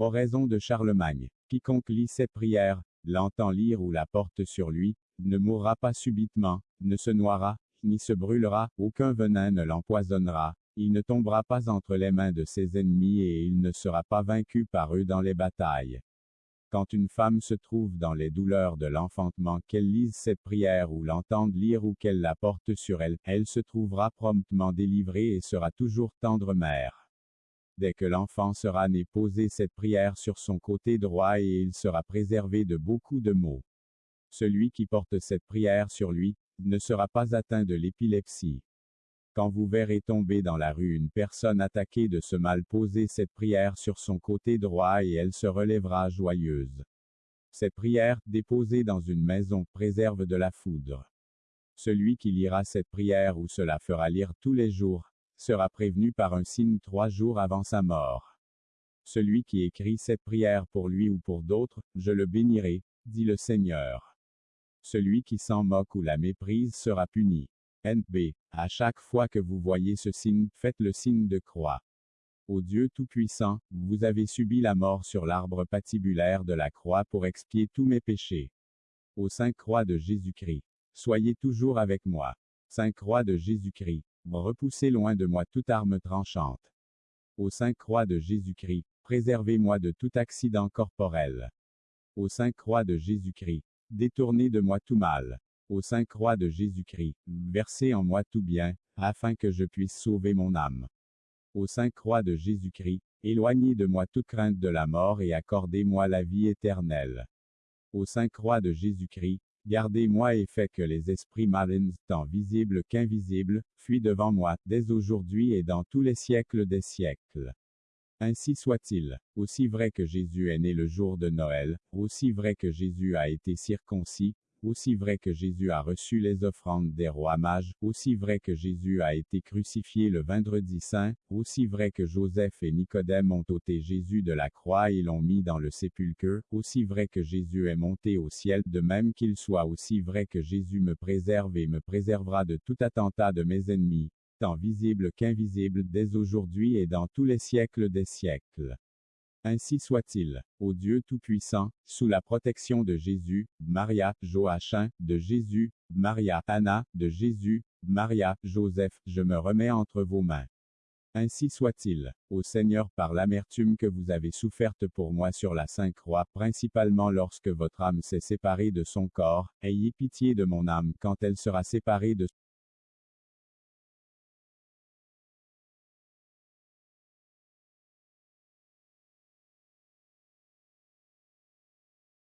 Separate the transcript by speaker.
Speaker 1: Oraison de Charlemagne. Quiconque lit ces prières, l'entend lire ou la porte sur lui, ne mourra pas subitement, ne se noiera, ni se brûlera, aucun venin ne l'empoisonnera, il ne tombera pas entre les mains de ses ennemis et il ne sera pas vaincu par eux dans les batailles. Quand une femme se trouve dans les douleurs de l'enfantement, qu'elle lise cette prière ou l'entende lire ou qu'elle la porte sur elle, elle se trouvera promptement délivrée et sera toujours tendre mère. Dès que l'enfant sera né, posez cette prière sur son côté droit et il sera préservé de beaucoup de maux. Celui qui porte cette prière sur lui, ne sera pas atteint de l'épilepsie. Quand vous verrez tomber dans la rue une personne attaquée de ce mal, posez cette prière sur son côté droit et elle se relèvera joyeuse. Cette prière, déposée dans une maison, préserve de la foudre. Celui qui lira cette prière ou cela fera lire tous les jours, sera prévenu par un signe trois jours avant sa mort. Celui qui écrit cette prière pour lui ou pour d'autres, je le bénirai, dit le Seigneur. Celui qui s'en moque ou la méprise sera puni. NB. À chaque fois que vous voyez ce signe, faites le signe de croix. Ô Dieu Tout-Puissant, vous avez subi la mort sur l'arbre patibulaire de la croix pour expier tous mes péchés. Ô Saint Croix de Jésus-Christ, soyez toujours avec moi. Saint Croix de Jésus-Christ, repoussez loin de moi toute arme tranchante. Ô Saint Croix de Jésus-Christ, préservez-moi de tout accident corporel. Ô Saint Croix de Jésus-Christ, détournez de moi tout mal au Saint Croix de Jésus-Christ, versez en moi tout bien, afin que je puisse sauver mon âme. Au Saint Croix de Jésus-Christ, éloignez de moi toute crainte de la mort et accordez-moi la vie éternelle. Au Saint Croix de Jésus-Christ, gardez-moi et faites que les esprits malins, tant visibles qu'invisibles, fuient devant moi, dès aujourd'hui et dans tous les siècles des siècles. Ainsi soit-il, aussi vrai que Jésus est né le jour de Noël, aussi vrai que Jésus a été circoncis, aussi vrai que Jésus a reçu les offrandes des rois mages, aussi vrai que Jésus a été crucifié le vendredi saint, aussi vrai que Joseph et Nicodème ont ôté Jésus de la croix et l'ont mis dans le sépulcre, aussi vrai que Jésus est monté au ciel, de même qu'il soit aussi vrai que Jésus me préserve et me préservera de tout attentat de mes ennemis, tant visible qu'invisible dès aujourd'hui et dans tous les siècles des siècles. Ainsi soit-il. Ô Dieu Tout-Puissant, sous la protection de Jésus, Maria, Joachim, de Jésus, Maria, Anna, de Jésus, Maria, Joseph, je me remets entre vos mains. Ainsi soit-il, ô Seigneur, par l'amertume que vous avez soufferte pour moi sur la Sainte Croix, principalement lorsque votre âme s'est séparée de son corps, ayez pitié de mon âme quand elle sera séparée de